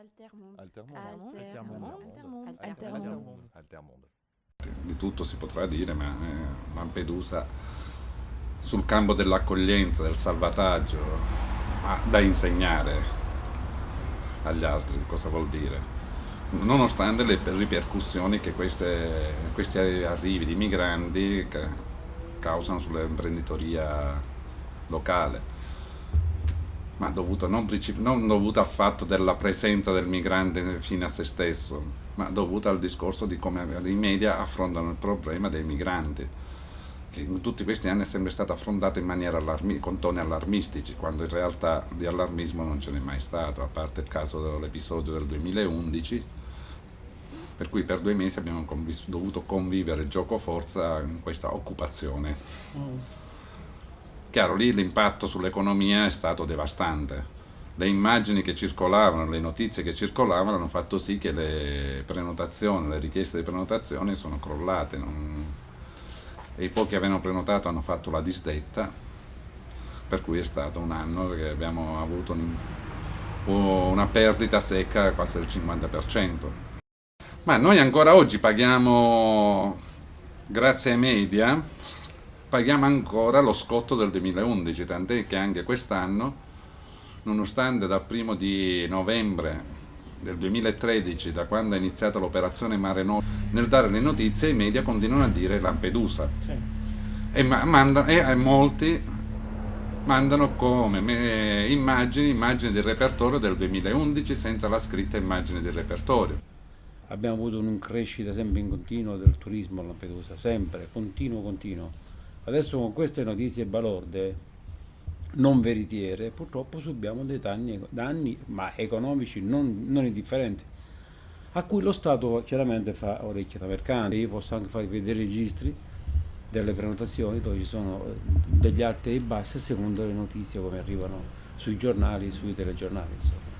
Altermonde. Altermonde. Altermonde. Altermonde. Altermonde. Altermonde. Di tutto si potrà dire, ma eh, Lampedusa sul campo dell'accoglienza, del salvataggio, ha da insegnare agli altri cosa vuol dire. Nonostante le ripercussioni che queste, questi arrivi di migranti ca- causano sull'imprenditoria locale ma dovuto non, non dovuto al fatto della presenza del migrante fino a se stesso, ma dovuto al discorso di come i media affrontano il problema dei migranti, che in tutti questi anni è sempre stato affrontato in maniera con toni allarmistici, quando in realtà di allarmismo non ce n'è mai stato, a parte il caso dell'episodio del 2011, per cui per due mesi abbiamo convis- dovuto convivere gioco forza in questa occupazione. Chiaro, lì l'impatto sull'economia è stato devastante. Le immagini che circolavano, le notizie che circolavano hanno fatto sì che le prenotazioni, le richieste di prenotazione sono crollate. non- E i pochi che avevano prenotato hanno fatto la disdetta, per cui è stato un anno che abbiamo avuto un- una perdita secca quasi del 50%. Ma noi ancora oggi paghiamo, grazie ai media, paghiamo ancora lo scotto del 2011, tant'è che anche quest'anno, nonostante dal primo di novembre del 2013, da quando è iniziata l'operazione Mare Nostrum, nel dare le notizie i media continuano a dire Lampedusa. E, ma- manda- e- e molti mandano come me- immagini, immagini del repertorio del 2011 senza la scritta immagine del repertorio. Abbiamo avuto un crescita sempre in continuo del turismo a Lampedusa, sempre, continuo, continuo. Adesso con queste notizie balorde, non veritiere, purtroppo subiamo dei danni, danni ma economici non, non indifferenti, a cui lo Stato chiaramente fa orecchie da mercante. Io posso anche farvi vedere i registri delle prenotazioni dove ci sono eh, degli alti e bassi a seconda delle notizie come arrivano sui giornali, sui telegiornali. Insomma.